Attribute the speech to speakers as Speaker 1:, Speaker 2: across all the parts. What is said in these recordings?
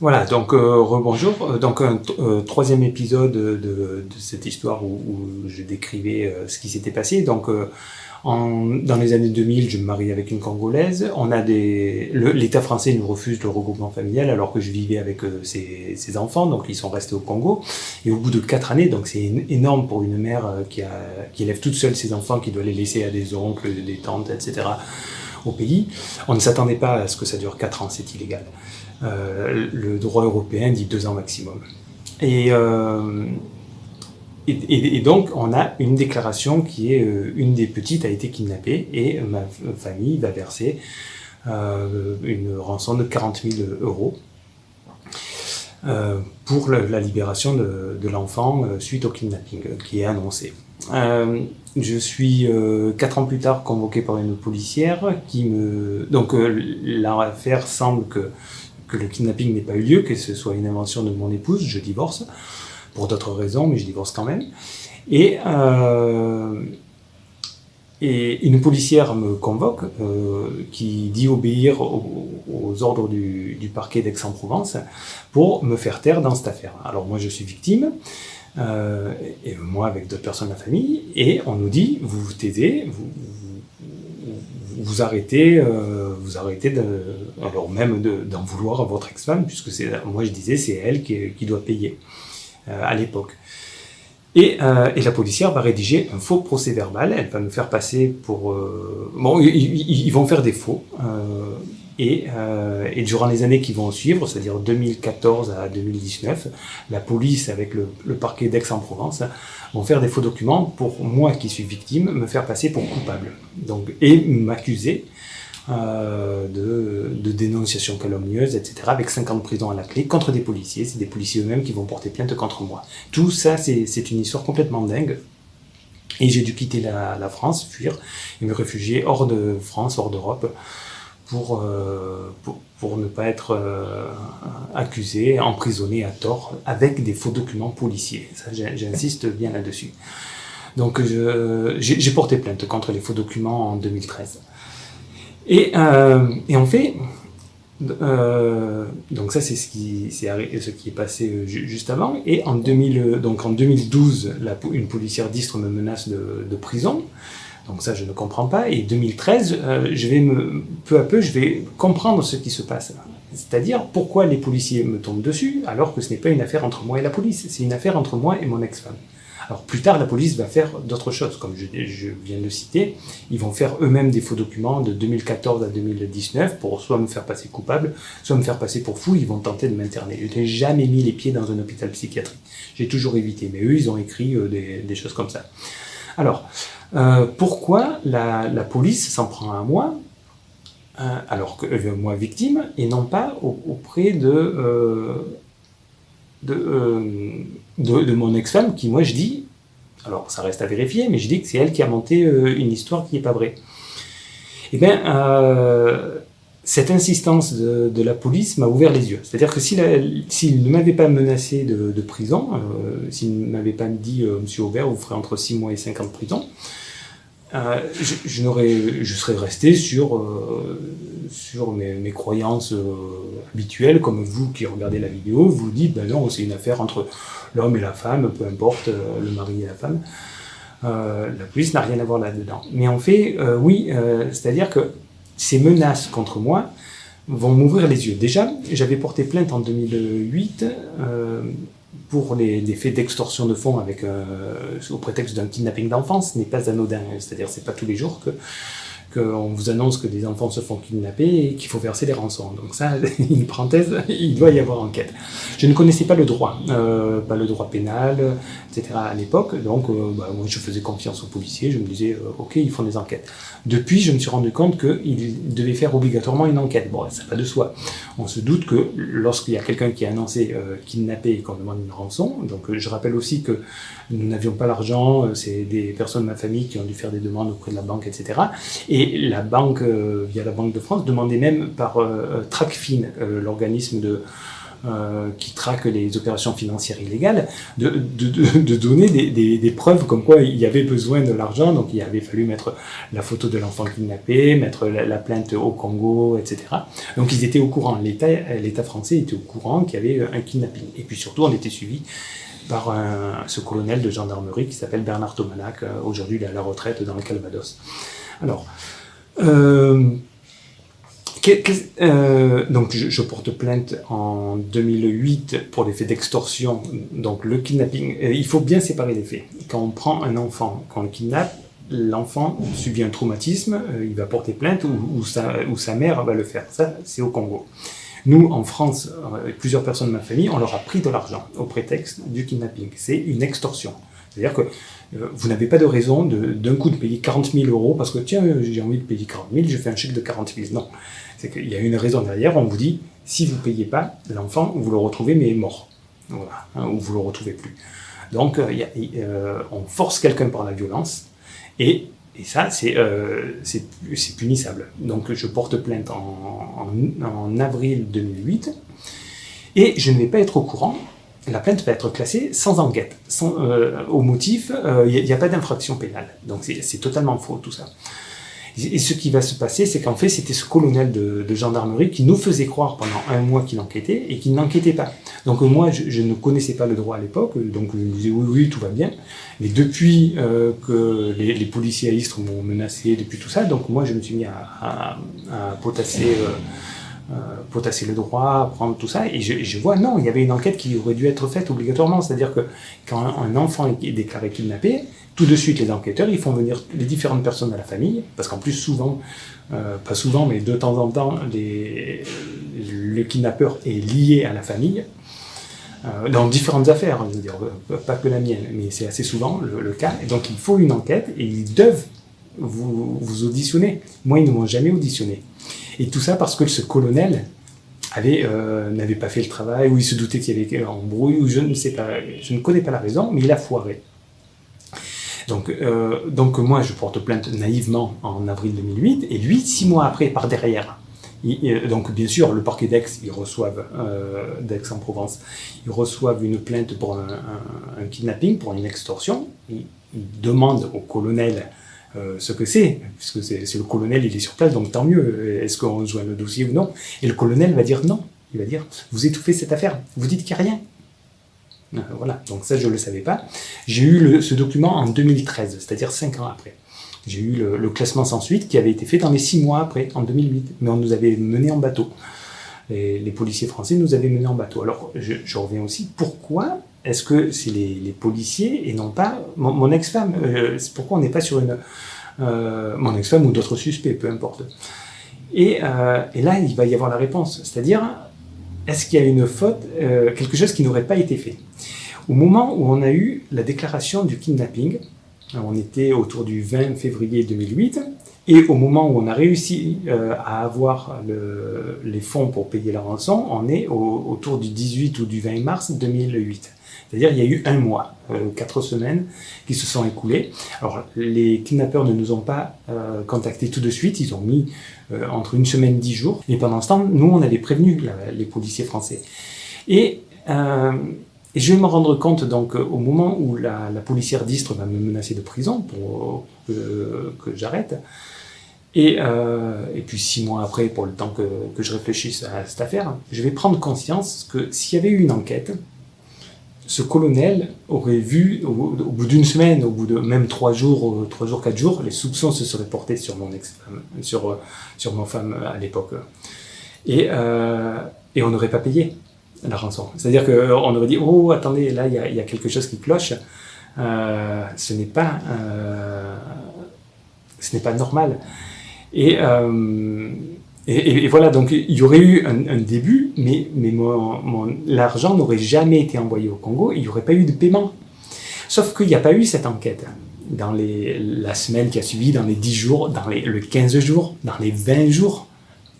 Speaker 1: Voilà, donc euh, rebonjour. Euh, donc un euh, troisième épisode de, de, cette histoire où, où je décrivais euh, ce qui s'était passé. Donc en, dans les années 2000, je me marie avec une Congolaise. On a des, l'État français nous refuse le regroupement familial alors que je vivais avec ses, ses, enfants, donc ils sont restés au Congo. Et au bout de quatre années, donc c'est énorme pour une mère qui, a, qui élève toute seule ses enfants, qui doit les laisser à des oncles, des tantes, etc. au pays. On ne s'attendait pas à ce que ça dure quatre ans, c'est illégal. Euh, le droit européen dit deux ans maximum. Et, euh, donc, on a une déclaration qui est euh, une des petites a été kidnappée et ma famille va verser une rançon de 40 000 euros pour la libération de, l'enfant suite au kidnapping qui est annoncé. Je suis quatre ans plus tard convoqué par une policière qui me donc euh, l'affaire semble que que le kidnapping n'ait pas eu lieu, que ce soit une invention de mon épouse, je divorce, pour d'autres raisons, mais je divorce quand même. Et, euh, une policière me convoque, euh, qui dit obéir aux, ordres du, du parquet d'Aix-en-Provence, pour me faire taire dans cette affaire. Alors moi je suis victime, euh, et moi avec d'autres personnes de la famille, et on nous dit, vous vous taisez, vous, vous arrêtez, euh, vous arrêtez alors même d'en de, vouloir à votre ex-femme, puisque moi je disais, c'est elle qui, doit payer euh, à l'époque. Et, euh, et, la policière va rédiger un faux procès verbal, elle va nous faire passer pour... Bon, ils, vont faire des faux, et, euh, et, durant les années qui vont suivre, c'est-à-dire 2014 à 2019, la police avec le, parquet d'Aix-en-Provence vont faire des faux documents pour moi qui suis victime, me faire passer pour coupable. Donc, et m'accuser euh, de, de, dénonciation calomnieuse, etc., avec 5 ans de prison à la clé contre des policiers. C'est des policiers eux-mêmes qui vont porter plainte contre moi. Tout ça, c'est une histoire complètement dingue. Et j'ai dû quitter la, la, France, fuir, et me réfugier hors de France, hors d'Europe, pour, euh, pour, pour, ne pas être euh, accusé, emprisonné à tort, avec des faux documents policiers. J'insiste bien là-dessus. Donc, j'ai porté plainte contre les faux documents en 2013. Et, euh, et en fait, donc ça c'est ce qui, est, passé juste avant. Et en, 2000, donc en 2012, la, une policière d'Istre me menace de prison. Donc ça, je ne comprends pas. Et 2013, euh, je vais me, peu à peu, je vais comprendre ce qui se passe. C'est-à-dire pourquoi les policiers me tombent dessus alors que ce n'est pas une affaire entre moi et la police, c'est une affaire entre moi et mon ex-femme. Alors plus tard, la police va faire d'autres choses, comme je, je, viens de citer. Ils vont faire eux-mêmes des faux documents de 2014 à 2019 pour soit me faire passer coupable, soit me faire passer pour fou. Ils vont tenter de m'interner. Je n'ai jamais mis les pieds dans un hôpital psychiatrique. J'ai toujours évité. Mais eux, ils ont écrit euh, des, des choses comme ça. Alors, euh, pourquoi la, la police s'en prend à moi euh, alors que euh, moi victime et non pas au, auprès de, euh, de, euh, de, de, mon ex-femme qui moi je dis alors ça reste à vérifier mais je dis que c'est elle qui a monté une histoire qui n'est pas vraie. Eh bien cette insistance de, la police m'a ouvert les yeux. C'est-à-dire que s'il si ne m'avait pas menacé de, prison, euh, s'il ne m'avait pas dit euh, Monsieur Aubert, vous ferez entre 6 mois et 5 ans de prison, euh, je, je, serais resté sur, euh, sur mes, mes croyances habituelles, comme vous qui regardez la vidéo, vous dites ben non, c'est une affaire entre l'homme et la femme, peu importe, le mari et la femme. la police n'a rien à voir là-dedans. Mais en fait, oui, c'est-à-dire que ces menaces contre moi vont m'ouvrir les yeux. Déjà, j'avais porté plainte en 2008 euh, pour les, les faits d'extorsion de fonds avec, euh, au prétexte d'un kidnapping d'enfants. Ce n'est pas anodin, c'est-à-dire c'est pas tous les jours que qu'on vous annonce que des enfants se font kidnapper et qu'il faut verser des rançons. Donc ça, une parenthèse, il doit y avoir enquête. Je ne connaissais pas le droit, euh, pas le droit pénal, etc. à l'époque, donc euh, bah, moi je faisais confiance aux policiers, je me disais, euh, ok, ils font des enquêtes. Depuis, je me suis rendu compte qu'ils devaient faire obligatoirement une enquête. Bon, ça va de soi. On se doute que lorsqu'il y a quelqu'un qui est annoncé kidnappé et qu'on demande une rançon, donc je rappelle aussi que nous n'avions pas l'argent, c'est des personnes de ma famille qui ont dû faire des demandes auprès de la banque, etc. Et la banque, euh, via la Banque de France, demandait même par euh, TRACFIN, euh, l'organisme de euh, qui traque les opérations financières illégales, de, de, donner des, des, preuves comme quoi il y avait besoin de l'argent, donc il avait fallu mettre la photo de l'enfant kidnappé, mettre la, plainte au Congo, etc. Donc ils étaient au courant, l'État français était au courant qu'il y avait un kidnapping. Et puis surtout, on était suivi par ce colonel de gendarmerie qui s'appelle Bernard Tomanac, euh, aujourd'hui il est à la retraite dans le Calvados. Alors, euh, euh, donc je, porte plainte en 2008 pour les faits d'extorsion, donc le kidnapping. il faut bien séparer les faits. Quand on prend un enfant, quand on le kidnappe, l'enfant subit un traumatisme, il va porter plainte ou sa mère va le faire. Ça, c'est au Congo. Nous, en France, plusieurs personnes de ma famille, on leur a pris de l'argent au prétexte du kidnapping. C'est une extorsion. C'est-à-dire que euh, vous n'avez pas de raison d'un coup de payer 40 000 euros parce que tiens, j'ai envie de payer 40 000, je fais un chèque de 40 000. Non, c'est qu'il y a une raison derrière. On vous dit, si vous ne payez pas, l'enfant, vous le retrouvez mais mort. Voilà, hein, ou vous le retrouvez plus. Donc, euh, euh, on force quelqu'un par la violence et et ça, euh, c'est punissable. Donc je porte plainte en, avril 2008 et je ne vais pas être au courant. La plainte va être classée sans enquête, euh, au motif, il euh, n'y a, a, pas d'infraction pénale. Donc c'est totalement faux tout ça. Et ce qui va se passer, c'est qu'en fait, c'était ce colonel de, gendarmerie qui nous faisait croire pendant un mois qu'il enquêtait et qu'il n'enquêtait pas. Donc moi, je, ne connaissais pas le droit à l'époque, donc je me disais oui, oui, tout va bien. Mais depuis euh, que les, policiers à Istres m'ont menacé, depuis tout ça, donc moi, je me suis mis à, potasser... Euh, euh, potasser le droit, prendre tout ça, et je, vois, non, il y avait une enquête qui aurait dû être faite obligatoirement, c'est-à-dire que quand un enfant est déclaré kidnappé, tout de suite les enquêteurs, ils font venir les différentes personnes de la famille, parce qu'en plus souvent, euh, pas souvent, mais de temps en temps, le kidnappeur est lié à la famille, euh, dans différentes affaires, je veux dire, pas que la mienne, mais c'est assez souvent le, cas, et donc il faut une enquête, et ils doivent vous, auditionner. Moi, ils ne m'ont jamais auditionné. Et tout ça parce que ce colonel euh, n'avait pas fait le travail, ou il se doutait qu'il y avait un embrouille, ou je ne sais pas, je ne connais pas la raison, mais il a foiré. Donc, euh, donc moi, je porte plainte naïvement en avril 2008, et lui, six mois après, par derrière. donc bien sûr, le parquet d'Aix, ils reçoivent, euh, d'Aix-en-Provence, ils reçoivent une plainte pour un, kidnapping, pour une extorsion. Ils, demandent au colonel euh, ce que c'est, puisque c'est le colonel, il est sur place, donc tant mieux, est-ce qu'on joint le dossier ou non? Et le colonel va dire non, il va dire, vous étouffez cette affaire, vous dites qu'il n'y a rien. Euh, voilà, donc ça je ne le savais pas. J'ai eu ce document en 2013, c'est-à-dire 5 ans après. J'ai eu le, classement sans suite qui avait été fait dans les 6 mois après, en 2008, mais on nous avait mené en bateau. Les, policiers français nous avaient mené en bateau. Alors je, reviens aussi, pourquoi est-ce que c'est les, policiers et non pas mon, ex-femme? Euh, Pourquoi on n'est pas sur une... Euh, mon ex-femme ou d'autres suspects, peu importe. Et, là, il va y avoir la réponse. C'est-à-dire, est-ce qu'il y a une faute, quelque chose qui n'aurait pas été fait? Au moment où on a eu la déclaration du kidnapping, on était autour du 20 février 2008, et au moment où on a réussi à avoir le, les fonds pour payer la rançon, on est autour du 18 ou du 20 mars 2008. C'est-à-dire il y a eu un mois, euh, quatre semaines qui se sont écoulées. Alors les kidnappeurs ne nous ont pas euh, contactés tout de suite, ils ont mis euh, entre une semaine et dix jours. Et pendant ce temps, nous on avait prévenu les policiers français. Et, je vais me rendre compte donc au moment où la, policière d'Istre va me menacer de prison pour que, j'arrête. Et, et, puis six mois après, pour le temps que, que, je réfléchisse à cette affaire, je vais prendre conscience que s'il y avait eu une enquête, ce colonel aurait vu, au, bout d'une semaine, au bout de même trois jours, euh, trois jours, quatre jours, les soupçons se seraient portés sur mon ex-femme, sur, euh, sur ma femme à l'époque. Et, euh, et on n'aurait pas payé la rançon. C'est-à-dire qu'on aurait dit, oh, attendez, là, il y, y a, quelque chose qui cloche. ce n'est pas, ce n'est pas normal. Et, et, voilà, donc il y aurait eu un, début, mais, l'argent n'aurait jamais été envoyé au Congo, il n'y aurait pas eu de paiement. Sauf qu'il n'y a pas eu cette enquête. Dans la semaine qui a suivi, dans les 10 jours, dans les, le 15 jours, dans les 20 jours,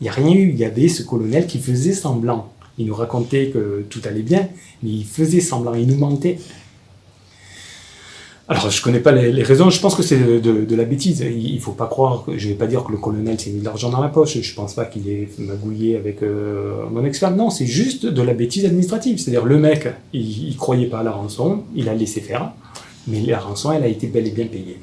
Speaker 1: il n'y a rien eu. Il y avait ce colonel qui faisait semblant. Il nous racontait que tout allait bien, mais il faisait semblant, il nous mentait. Alors, je connais pas les, raisons. Je pense que c'est de, la bêtise. Il, faut pas croire. Je vais pas dire que le colonel s'est mis de l'argent dans la poche. Je pense pas qu'il ait magouillé avec euh, mon ex-femme. Non, c'est juste de la bêtise administrative. C'est-à-dire, le mec, il, il, croyait pas à la rançon. Il a laissé faire. Mais la rançon, elle a été bel et bien payée.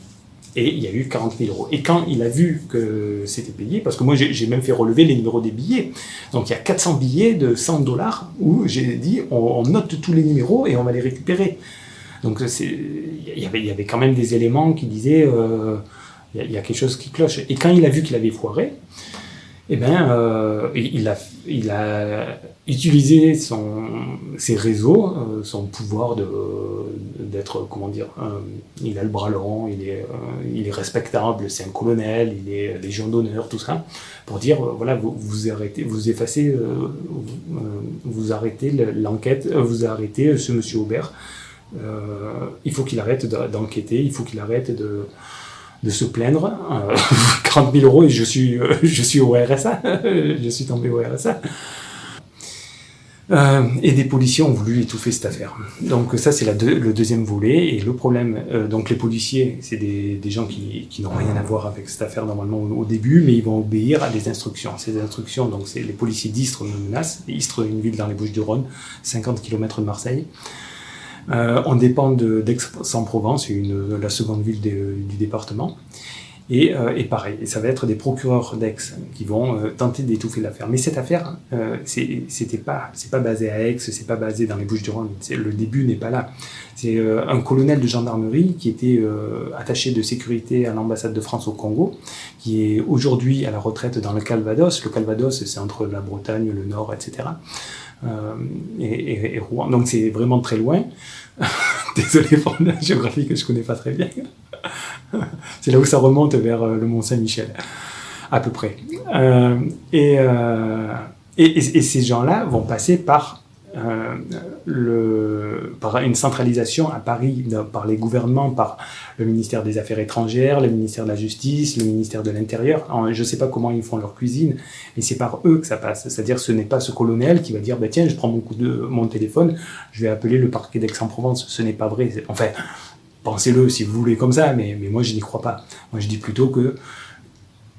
Speaker 1: Et il y a eu 40 000 euros. Et quand il a vu que c'était payé, parce que moi j'ai même fait relever les numéros des billets, donc il y a 400 billets de 100 dollars où j'ai dit on, note tous les numéros et on va les récupérer. Donc il y avait, quand même des éléments qui disaient euh, il y, a quelque chose qui cloche. Et quand il a vu qu'il avait foiré, eh ben, euh, il, a, il a utilisé ses réseaux, euh, son pouvoir d'être, comment dire, il a le bras long, il est, il est respectable, c'est un colonel, il est légion d'honneur, tout ça, pour dire, voilà, vous, vous arrêtez, vous effacez, vous arrêtez l'enquête, vous arrêtez ce monsieur Aubert, il faut qu'il arrête d'enquêter, il faut qu'il arrête de, se plaindre. 40 000 euros et je suis, euh, au RSA. je suis tombé au RSA. Euh, et des policiers ont voulu étouffer cette affaire. Donc ça c'est le deuxième volet. Et le problème, donc les policiers, c'est des, gens qui, n'ont rien à voir avec cette affaire normalement au, début, mais ils vont obéir à des instructions. Ces instructions, donc c'est les policiers d'Istres me menacent. Istres, une ville dans les Bouches-du-Rhône, 50 km de Marseille. Euh, on dépend d'Aix-en-Provence, la seconde ville du département. Et, euh, et, pareil, ça va être des procureurs d'Aix qui vont euh, tenter d'étouffer l'affaire. Mais cette affaire, euh, c'était pas, c'est pas basé à Aix, c'est pas basé dans les Bouches-du-Rhône. Le début n'est pas là. C'est euh, un colonel de gendarmerie qui était attaché de sécurité à l'ambassade de France au Congo, qui est aujourd'hui à la retraite dans le Calvados. Le Calvados, c'est entre la Bretagne, le Nord, etc. Et, et, Rouen. Donc c'est vraiment très loin. Désolé pour la géographie que je connais pas très bien. c'est là où ça remonte vers euh, le Mont Saint-Michel, à peu près. Euh, euh, et, et, ces gens-là vont passer par, le, par une centralisation à Paris, par les gouvernements, par le ministère des Affaires étrangères, le ministère de la Justice, le ministère de l'Intérieur. Je ne sais pas comment ils font leur cuisine, mais c'est par eux que ça passe. C'est-à-dire ce n'est pas ce colonel qui va dire bah, tiens, je prends mon téléphone, je vais appeler le parquet d'Aix-en-Provence. Ce n'est pas vrai. Enfin, Pensez-le si vous voulez comme ça, mais, mais moi je n'y crois pas. Moi je dis plutôt que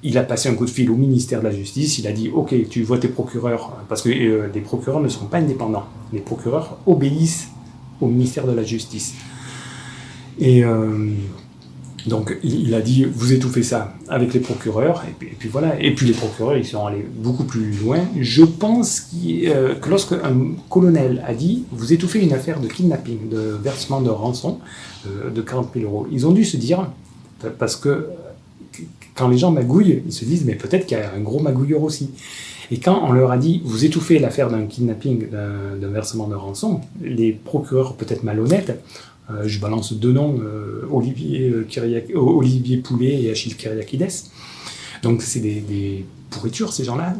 Speaker 1: il a passé un coup de fil au ministère de la Justice, il a dit ok, tu vois tes procureurs, parce que euh, les procureurs ne sont pas indépendants. Les procureurs obéissent au ministère de la Justice. Et euh, donc il, a dit vous étouffez ça avec les procureurs, et puis, voilà. Et puis les procureurs ils sont allés beaucoup plus loin. Je pense euh, que lorsque un colonel a dit vous étouffez une affaire de kidnapping, de versement de rançon, de 40 000 euros. Ils ont dû se dire, parce que quand les gens magouillent, ils se disent, mais peut-être qu'il y a un gros magouilleur aussi. Et quand on leur a dit, vous étouffez l'affaire d'un kidnapping, d'un versement de rançon, les procureurs peut-être malhonnêtes, euh, je balance deux noms, euh, Olivier, euh, Olivier Poulet et Achille Kyriakides, donc c'est des, pourritures ces gens-là,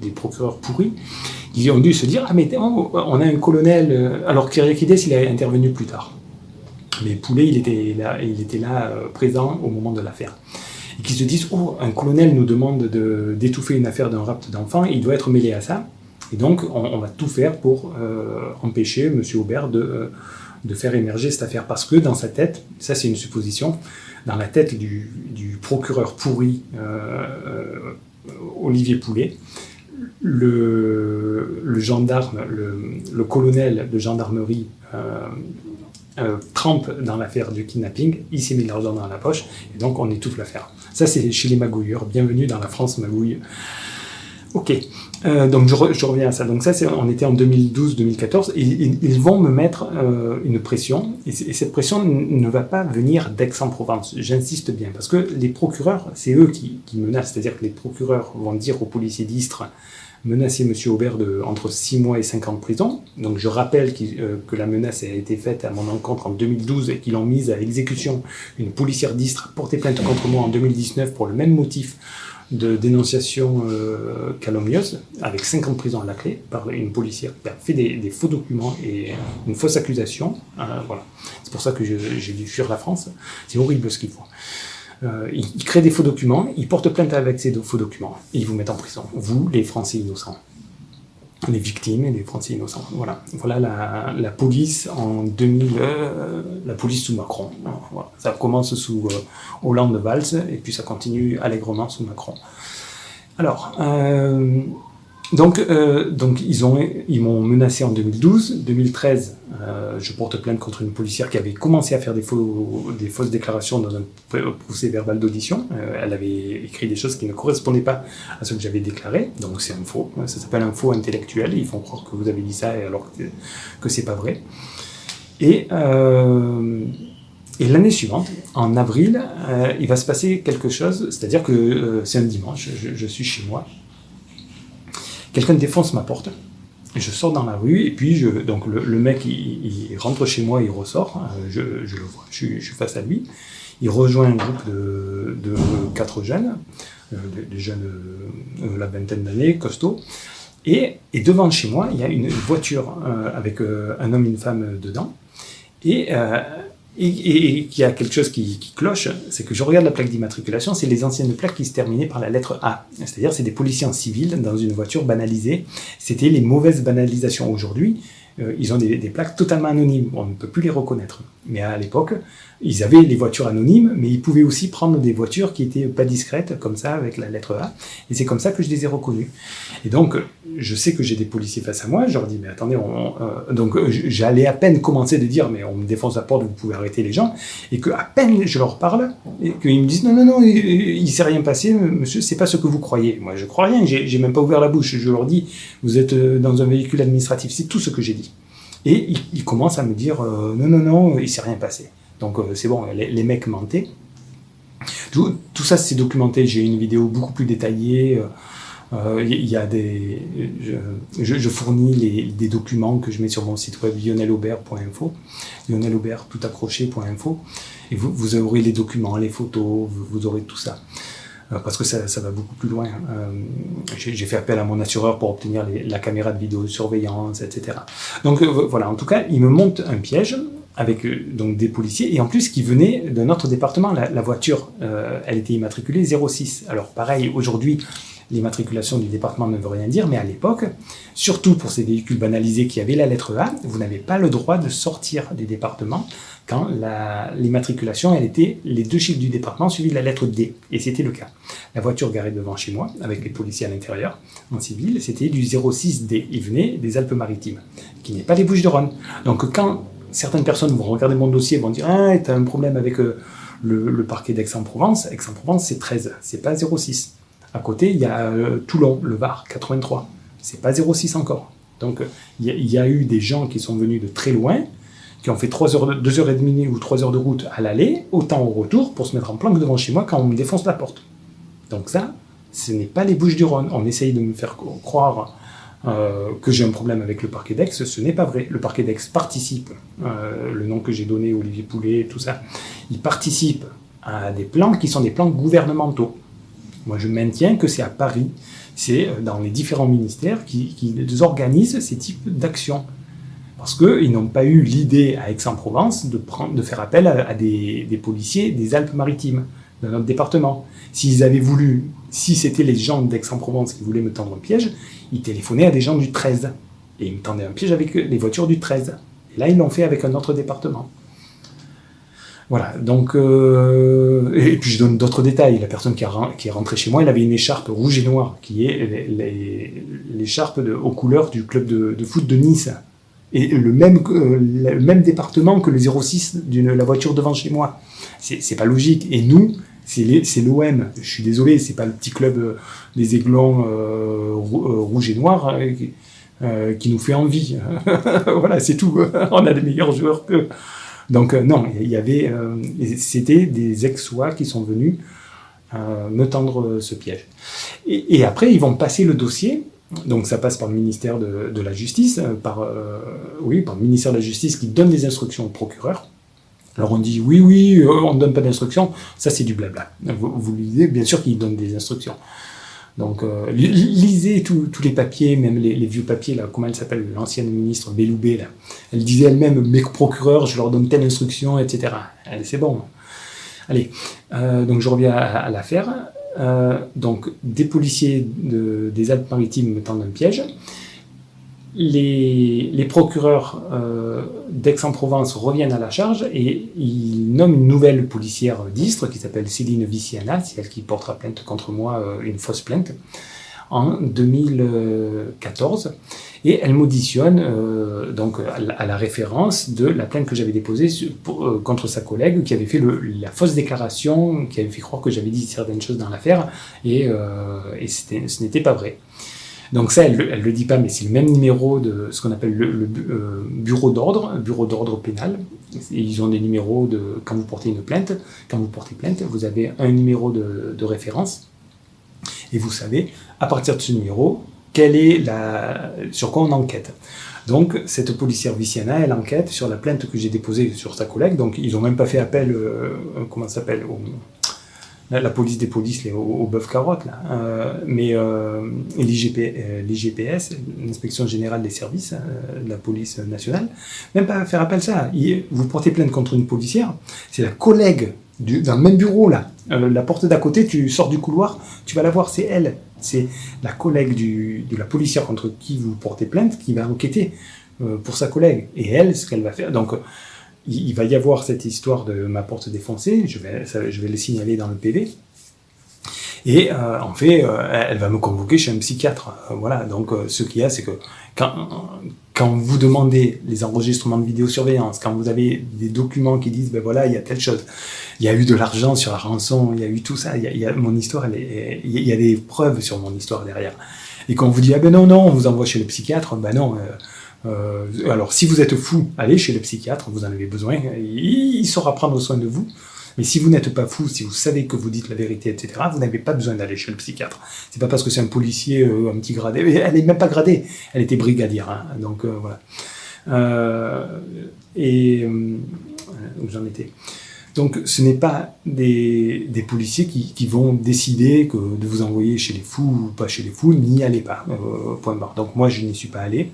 Speaker 1: des, procureurs pourris, ils ont dû se dire, ah mais on a un colonel, alors Kyriakides il a intervenu plus tard mais Poulet, il était là, il était là euh, présent au moment de l'affaire. Et qui se disent, oh, un colonel nous demande d'étouffer une affaire d'un rapt d'enfant, il doit être mêlé à ça. Et donc, on, va tout faire pour euh, empêcher M. Aubert de, euh, de, faire émerger cette affaire. Parce que dans sa tête, ça c'est une supposition, dans la tête du, procureur pourri Olivier Poulet, le, le gendarme, le, colonel de gendarmerie euh, trempe dans l'affaire du kidnapping, il s'est mis l'argent dans la poche, et donc on étouffe l'affaire. Ça, c'est chez les magouilleurs. Bienvenue dans la France magouille. Ok, euh, donc je, reviens à ça. Donc ça, on était en 2012-2014, et ils, vont me mettre euh, une pression, et, cette pression ne va pas venir d'Aix-en-Provence. J'insiste bien, parce que les procureurs, c'est eux qui, qui menacent, c'est-à-dire que les procureurs vont dire aux policiers d'Istres, menacer M. Aubert de entre 6 mois et 5 ans de prison. Donc je rappelle euh, que la menace a été faite à mon encontre en 2012 et qu'ils ont mise à exécution une policière d'Istre porté plainte contre moi en 2019 pour le même motif de dénonciation euh, calomnieuse, avec 5 ans de prison à la clé, par une policière qui a fait des, faux documents et une fausse accusation. Euh, voilà. C'est pour ça que j'ai dû fuir la France. C'est horrible ce qu'ils font. Euh, ils, créent des faux documents, ils portent plainte avec ces faux documents, et ils vous mettent en prison. Vous, les Français innocents. les victimes et les Français innocents. Voilà, voilà la, police en 2000, euh, la police sous Macron. Ça commence sous euh, Hollande Valls et puis ça continue allègrement sous Macron. Alors, euh, donc, euh, ils ont, ils m'ont menacé en 2012, 2013, euh, je porte plainte contre une policière qui avait commencé à faire des, fausses déclarations dans un procès verbal d'audition. Euh, elle avait écrit des choses qui ne correspondaient pas à ce que j'avais déclaré, donc c'est un faux. Ça s'appelle un faux intellectuel. Ils font croire que vous avez dit ça alors que, que c'est pas vrai. Et l'année suivante, en avril, il va se passer quelque chose, c'est-à-dire que c'est un dimanche, je, suis chez moi, Quelqu'un défonce ma porte. Je sors dans la rue et puis je, donc le, mec il, rentre chez moi, il ressort, euh, je, le vois, je, suis face à lui. Il rejoint un groupe de, quatre jeunes, euh, des jeunes euh, la vingtaine d'années, costauds. Et, devant chez moi, il y a une voiture avec un homme et une femme dedans. Et, qu'il y a quelque chose qui, cloche, c'est que je regarde la plaque d'immatriculation, c'est les anciennes plaques qui se terminaient par la lettre A. C'est-à-dire, c'est des policiers en civil dans une voiture banalisée. C'était les mauvaises banalisations. Aujourd'hui, ils ont des, plaques totalement anonymes. On ne peut plus les reconnaître. Mais à l'époque, ils avaient les voitures anonymes, mais ils pouvaient aussi prendre des voitures qui étaient pas discrètes, comme ça, avec la lettre A. Et c'est comme ça que je les ai reconnues. Et donc, je sais que j'ai des policiers face à moi. Je leur dis, mais attendez, euh, donc j'allais à peine commencer de dire, mais on me défonce la porte, vous pouvez arrêter les gens. Et que à peine je leur parle, et qu'ils me disent, non, non, non, il, ne s'est rien passé, monsieur, c'est pas ce que vous croyez. Moi, je crois rien. J'ai même pas ouvert la bouche. Je leur dis, vous êtes euh, dans un véhicule administratif. C'est tout ce que j'ai dit. Et ils, commencent à me dire, euh, non, non, non, il s'est rien passé. Donc euh, c'est bon, les, mecs mentaient. Tout, ça c'est documenté, j'ai une vidéo beaucoup plus détaillée. Il euh, y a des, je, fournis les, des documents que je mets sur mon site web lionelaubert.info, lionelaubert tout accroché.info, et vous, vous aurez les documents, les photos, vous, aurez tout ça euh, parce que ça, ça, va beaucoup plus loin. J'ai fait appel à mon assureur pour obtenir les, la caméra de vidéosurveillance, etc. Donc voilà, en tout cas, il me monte un piège avec euh, donc des policiers, et en plus qui venaient de notre département. La, voiture, euh, elle était immatriculée 06. Alors pareil, aujourd'hui, l'immatriculation du département ne veut rien dire, mais à l'époque, surtout pour ces véhicules banalisés qui avaient la lettre A, vous n'avez pas le droit de sortir des départements quand l'immatriculation, était les deux chiffres du département suivis de la lettre D, et c'était le cas. La voiture garée devant chez moi, avec les policiers à l'intérieur, en civil, c'était du 06D, il venait des Alpes-Maritimes, qui n'est pas les Bouches-de-Rhône. Donc quand certaines personnes vont regarder mon dossier et vont dire Ah, tu as un problème avec euh, le, parquet d'Aix-en-Provence. Aix-en-Provence, c'est 13, c'est pas 06. À côté, il y a euh, Toulon, le Var, 83. C'est pas 06 encore. Donc, il y, a eu des gens qui sont venus de très loin, qui ont fait 3 heures, 2 heures et demie ou 3 heures de route à l'aller, autant au retour, pour se mettre en planque devant chez moi quand on me défonce la porte. Donc ça, ce n'est pas les Bouches du Rhône. On essaye de me faire croire euh, que j'ai un problème avec le parquet d'Aix, ce n'est pas vrai. Le parquet d'Aix participe, euh, le nom que j'ai donné, Olivier Poulet, tout ça, il participe à des plans qui sont des plans gouvernementaux. Moi, je maintiens que c'est à Paris, c'est euh, dans les différents ministères qui, organisent ces types d'actions. Parce qu'ils n'ont pas eu l'idée à Aix-en-Provence de, faire appel à, des, des policiers des Alpes-Maritimes, de notre département. S'ils avaient voulu, si c'était les gens d'Aix-en-Provence qui voulaient me tendre un piège, ils téléphonaient à des gens du 13. Et ils me tendaient un piège avec les voitures du 13. Et là, ils l'ont fait avec un autre département. Voilà, donc... Euh, et puis je donne d'autres détails. La personne qui, est rentrée chez moi, elle avait une écharpe rouge et noire, qui est l'écharpe aux couleurs du club de, foot de Nice. Et le même, euh, département que le 06 de la voiture devant chez moi. C'est pas logique. Et nous, c'est l'OM. Je suis désolé, c'est pas le petit club euh, des Aiglons euh, euh, rouge et noir qui nous fait envie. voilà, c'est tout. On a des meilleurs joueurs que. Donc non, il y avait, c'était des ex-sois qui sont venus me tendre ce piège. Et, après, ils vont passer le dossier. Donc ça passe par le ministère de, la Justice, par, oui, par le ministère de la Justice qui donne des instructions au procureur. Alors on dit oui, oui, euh, on ne donne pas d'instructions, ça c'est du blabla. Vous, vous lisez, bien sûr qu'il donne des instructions. Donc euh, lisez tous les papiers, même les, vieux papiers, comment elle s'appelle, l'ancienne ministre Belloubet, là. Elle disait elle-même, mes procureurs, je leur donne telle instruction, etc. C'est bon. Allez, euh, donc je reviens à, l'affaire. donc des policiers des Alpes-Maritimes me tendent un piège. Les, procureurs euh, d'Aix-en-Provence reviennent à la charge et ils nomment une nouvelle policière d'Istre qui s'appelle Céline Viciana, c'est elle qui portera plainte contre moi, euh, une fausse plainte, en 2014. Et elle m'auditionne euh, donc à la, référence de la plainte que j'avais déposée contre sa collègue qui avait fait la fausse déclaration, qui avait fait croire que j'avais dit certaines choses dans l'affaire et, et ce n'était pas vrai. Donc ça, elle ne le dit pas, mais c'est le même numéro de ce qu'on appelle le, euh, bureau d'ordre, bureau d'ordre pénal. ils ont des numéros de quand vous portez une plainte, quand vous portez plainte, vous avez un numéro de, référence et vous savez à partir de ce numéro quelle est la, sur quoi on enquête. Donc cette policière Viciana, elle enquête sur la plainte que j'ai déposée sur sa collègue. Donc ils n'ont même pas fait appel, euh, comment s'appelle, la, police des polices, les, au, bœuf carotte, là. Euh, mais euh, l'IGPS, euh, l'inspection générale des services de la police nationale, même pas faire appel à ça. vous portez plainte contre une policière, c'est la collègue du, dans le même bureau, là. la porte d'à côté, tu sors du couloir, tu vas la voir, c'est elle. C'est la collègue du, de la policière contre qui vous portez plainte qui va enquêter pour sa collègue. Et elle, ce qu'elle va faire. Donc, il, va y avoir cette histoire de ma porte défoncée, je vais, je vais le signaler dans le PV. Et euh, en fait, euh, elle va me convoquer chez un psychiatre. Euh, voilà, donc ce qu'il y a, c'est que quand, quand vous demandez les enregistrements de vidéosurveillance, quand vous avez des documents qui disent, ben voilà, il y a telle chose, il y a eu de l'argent sur la rançon, il y a eu tout ça, il y a, mon histoire, il y a des preuves sur mon histoire derrière. Et quand on vous dit, ah ben non, non, on vous envoie chez le psychiatre, ben non, euh, alors, si vous êtes fou, allez chez le psychiatre, vous en avez besoin, il, saura prendre soin de vous. Mais si vous n'êtes pas fou, si vous savez que vous dites la vérité, etc., vous n'avez pas besoin d'aller chez le psychiatre. C'est pas parce que c'est un policier, euh, un petit gradé, elle n'est même pas gradée, elle était brigadière, hein. donc euh, voilà. et où j'en étais. Donc ce n'est pas des, policiers qui, vont décider que de vous envoyer chez les fous ou pas chez les fous, n'y allez pas, point barre. Donc moi je n'y suis pas allé,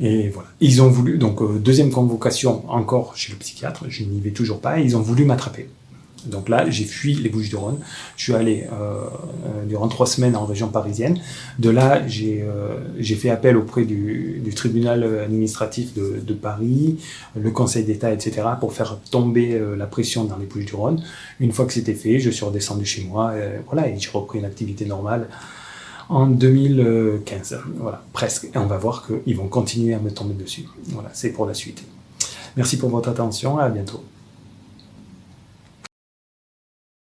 Speaker 1: et voilà. Ils ont voulu, donc euh, deuxième convocation encore chez le psychiatre, je n'y vais toujours pas, ils ont voulu m'attraper. Donc là, j'ai fui les Bouches-du-Rhône. Je suis allé euh, euh, durant trois semaines en région parisienne. De là, j'ai fait appel auprès du, tribunal administratif de, de, Paris, le Conseil d'État, etc., pour faire tomber la pression dans les Bouches-du-Rhône. Une fois que c'était fait, je suis redescendu chez moi, voilà, et j'ai repris une activité normale en 2015. Voilà, presque. Et on va voir qu'ils vont continuer à me tomber dessus. Voilà, c'est pour la suite. Merci pour votre attention, à bientôt.